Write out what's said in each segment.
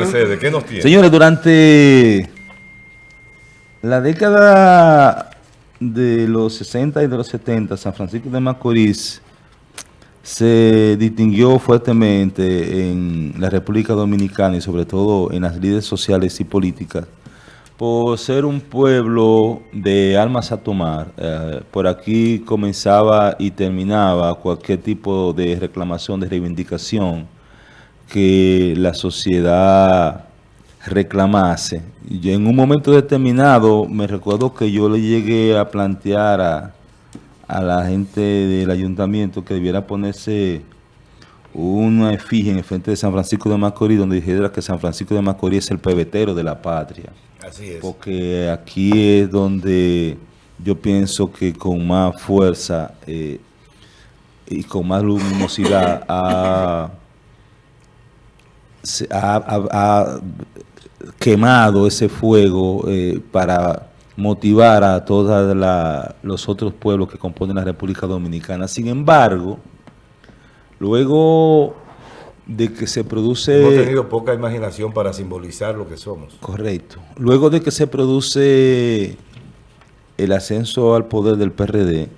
Mercedes, ¿qué nos tiene? Señores, durante la década de los 60 y de los 70, San Francisco de Macorís se distinguió fuertemente en la República Dominicana y sobre todo en las líderes sociales y políticas por ser un pueblo de almas a tomar. Eh, por aquí comenzaba y terminaba cualquier tipo de reclamación, de reivindicación que la sociedad reclamase. Y en un momento determinado me recuerdo que yo le llegué a plantear a, a la gente del ayuntamiento que debiera ponerse una efigie en el frente de San Francisco de Macorís donde dijera que San Francisco de Macorís es el pebetero de la patria. Así es. Porque aquí es donde yo pienso que con más fuerza eh, y con más luminosidad ha, ha- ha- ha quemado ese fuego eh, para motivar a todos los otros pueblos que componen la República Dominicana. Sin embargo, luego de que se produce... Hemos tenido poca imaginación para simbolizar lo que somos. Correcto. Luego de que se produce el ascenso al poder del PRD,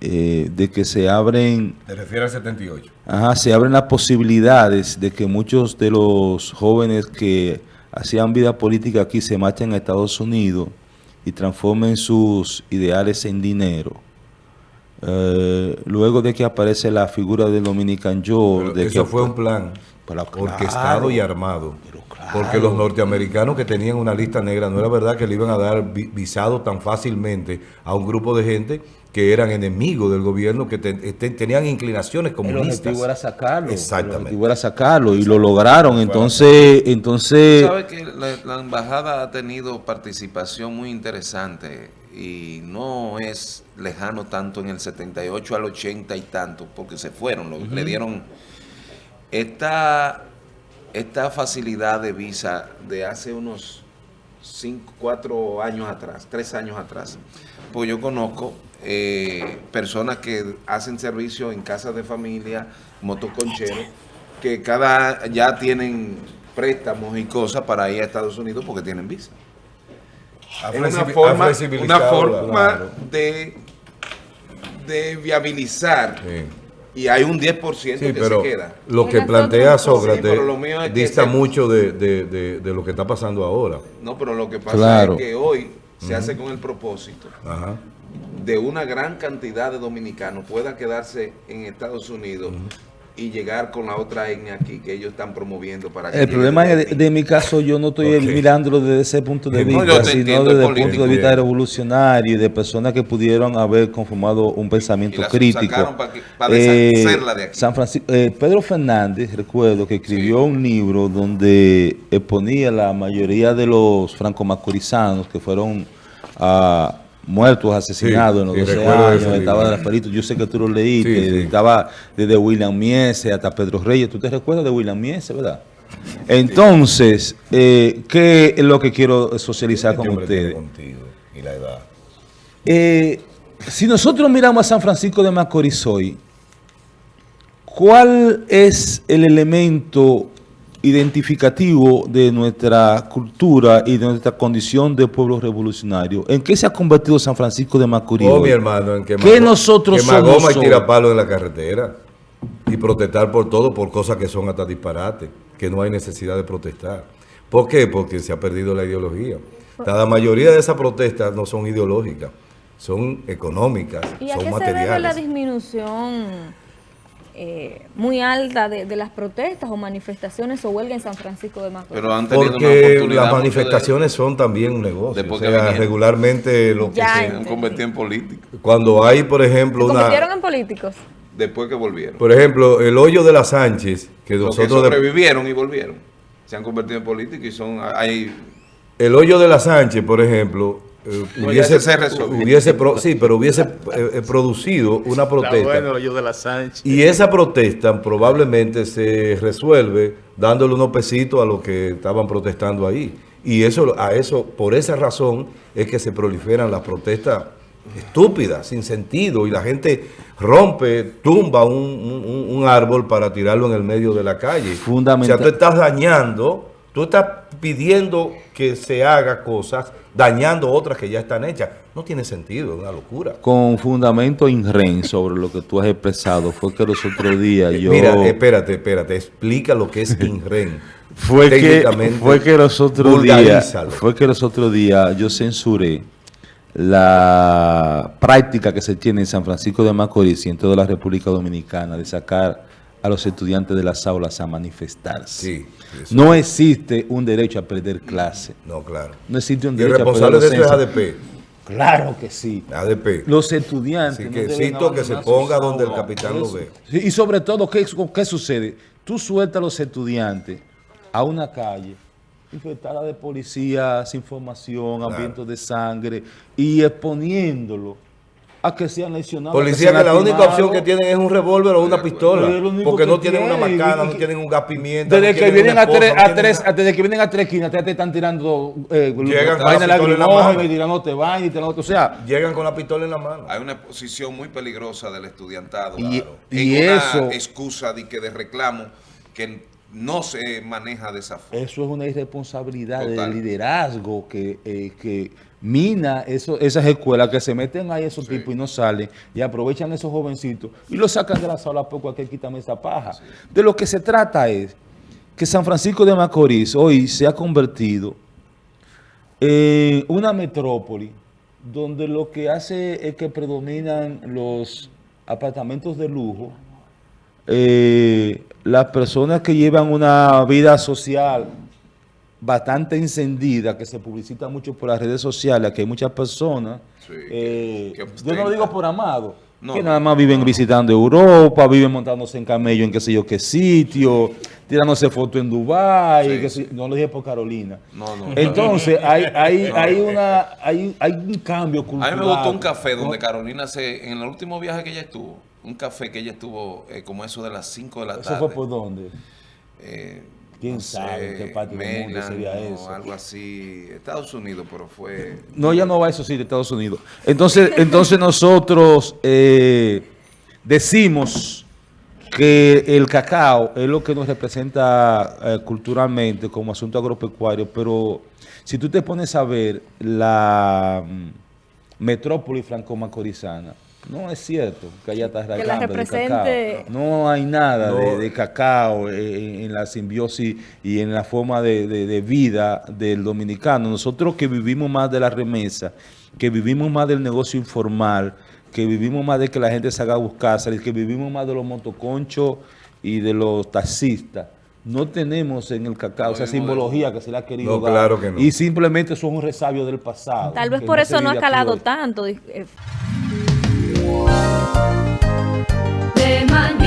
eh, de que se abren, Te refieres al 78. ajá, se abren las posibilidades de que muchos de los jóvenes que hacían vida política aquí se marchen a Estados Unidos y transformen sus ideales en dinero. Eh, luego de que aparece la figura del Dominican Joe, de eso que fue un plan Pero orquestado claro. y armado. Pero claro. Porque los norteamericanos que tenían una lista negra, no era verdad que le iban a dar vi- visado tan fácilmente a un grupo de gente que eran enemigos del gobierno, que te- te- tenían inclinaciones El comunistas. objetivo era sacarlo. Exactamente. El era sacarlo y lo lograron. Entonces, entonces Sabe que la, la embajada ha tenido participación muy interesante y no es lejano tanto en el 78 al 80 y tanto, porque se fueron, lo- le dieron esta, esta facilidad de visa de hace unos 5, 4 años atrás, 3 años atrás. Pues yo conozco eh, personas que hacen servicio en casas de familia, motoconcheros, que cada ya tienen préstamos y cosas para ir a Estados Unidos porque tienen visa. Es una forma, una forma claro. de, de viabilizar Sí. Y hay un 10% Sí, que pero se queda. lo que plantea. Sí, Sócrates mío es que dista se- mucho de, de- de- de lo que está pasando ahora. No, pero lo que pasa Claro. es que hoy se hace con el propósito Ajá. de una gran cantidad de dominicanos pueda quedarse en Estados Unidos y llegar con la otra etnia aquí que ellos están promoviendo para que el problema es de, mi caso, yo no estoy Ok. mirándolo desde ese punto de vista, sino desde el punto de vista revolucionario y de personas que pudieron haber conformado un pensamiento crítico. sacaron pa' que- pa' Eh, de aquí. San Francisco, eh, Pedro Fernández, recuerdo que escribió un libro donde exponía la mayoría de los franco-macorizanos que fueron ah, muertos, asesinados en los sí, 12 recuerdo ese años, estaba libro. Rafaelito, yo sé que tú lo leíste, Sí, sí. estaba desde William Miese hasta Pedro Reyes, ¿tú te recuerdas de William Miese, verdad? Entonces, eh, ¿qué es lo que quiero socializar con ustedes? contigo y la edad. Eh, si nosotros miramos a San Francisco de Macorís hoy, ¿cuál es el elemento identificativo de nuestra cultura y de nuestra condición de pueblo revolucionario? ¿En qué se ha convertido San Francisco de Macorís? Oh, hoy? mi hermano, en que ¿Qué nosotros quemar somos goma y hoy? tirar palo en la carretera. Y protestar por todo, por cosas que son hasta disparates, que no hay necesidad de protestar. ¿Por qué? Porque se ha perdido la ideología. La mayoría de esas protestas no son ideológicas, son económicas, ¿Y a son qué se debe la materiales. disminución eh, muy alta de, de las protestas o manifestaciones o huelga en San Francisco de Macorís? Pero han tenido una Porque las manifestaciones son también un negocio. O sea, regularmente lo que Ya, se- se han convertido en políticos cuando hay, por ¿Se ejemplo, una... convirtieron en políticos? después que volvieron. Por ejemplo, el hoyo de la Sánchez, que nosotros... sobrevivieron y volvieron. Se han convertido en políticos y son hay El hoyo de la Sánchez, por ejemplo, eh, hubiese, se pro- sí, pero hubiese eh, eh, producido una Está protesta. bueno hoyo de la Sánchez. Y esa protesta probablemente se resuelve dándole unos pesitos a los que estaban protestando ahí. Y eso, a eso, por esa razón es que se proliferan las protestas estúpidas, sin sentido, y la gente rompe, tumba un, un- un árbol para tirarlo en el medio de la calle. Fundamental. O sea, tú estás dañando Tú estás pidiendo que se haga cosas, dañando otras que ya están hechas. No tiene sentido, es una locura. Con fundamento INREN sobre lo que tú has expresado, fue que los otros días yo... Mira, espérate, espérate, explica lo que es INREN. fue que, fue que los otros días fue que los otros días yo censuré la práctica que se tiene en San Francisco de Macorís y en toda la República Dominicana de sacar a los estudiantes de las aulas a manifestarse. Sí. No existe un derecho a perder clase. No, claro. No existe un el derecho a perder responsable de eso es. ADP. Claro que sí. ADP. Los estudiantes. Así no que cito que se ponga donde el capitán lo ve. Y sobre todo, ¿qué, ¿qué sucede? Tú sueltas a los estudiantes a una calle infectada de policías, información, hambrientos de sangre y exponiéndolo a que sean lesionados. Policía que la única opción que tienen es un revólver o una pistola. Porque no tienen una macana, no tienen un gas pimienta. Desde no que vienen una a tres, a no tres, desde que vienen a tres esquinas, te, te están tirando eh, Llegan con vaina la pistola en la lacrimógena mano. y tirándote vaina y tirándote, o sea, nada. Llegan con la pistola en la mano. Hay una posición muy peligrosa del estudiantado. Y- claro, y en una eso- excusa de que de reclamo que no se maneja de esa forma. Eso es una irresponsabilidad Total. de liderazgo que, eh, que mina eso, esas escuelas que se meten ahí esos tipos y no salen y aprovechan esos jovencitos y los sacan de la sala por cualquier quítame esa paja. De lo que se trata es que San Francisco de Macorís hoy se ha convertido en una metrópoli donde lo que hace es que predominan los apartamentos de lujo, eh, las personas que llevan una vida social bastante encendida, que se publicita mucho por las redes sociales, que hay muchas personas, Sí, eh, que- que yo no lo digo por amado, No, que nada más viven visitando Europa, viven montándose en camello en qué sé yo qué sitio, tirándose fotos en Dubái, Sí, no lo dije por Carolina. No, no. Entonces, hay, hay, No. hay, una, hay, hay un cambio A cultural. mí me gustó un café donde. Carolina se, en el último viaje que ella estuvo, un café que ella estuvo eh, como eso de las 5 de la ¿Eso tarde. fue por dónde? Eh, ¿Quién no sabe sé, qué parte del mundo sería eso? algo así, Estados Unidos, pero fue... No, ya no va a eso sí de Estados Unidos. Entonces, entonces nosotros eh, decimos que el cacao es lo que nos representa eh, culturalmente como asunto agropecuario, pero si tú te pones a ver la mm, metrópoli franco-macorizana, no es cierto que haya la tarragamba de represente- cacao. No hay nada de, No. de cacao en la simbiosis y en la forma de, de- de vida del dominicano. Nosotros que vivimos más de la remesa, que vivimos más del negocio informal, que vivimos más de que la gente se haga a buscarse, que vivimos más de los motoconchos y de los taxistas. No tenemos en el cacao No esa simbología que se le ha querido No, dar. claro que no. Y simplemente son un resabio del pasado. Tal vez que por eso no ha calado tanto. eh, de mañana.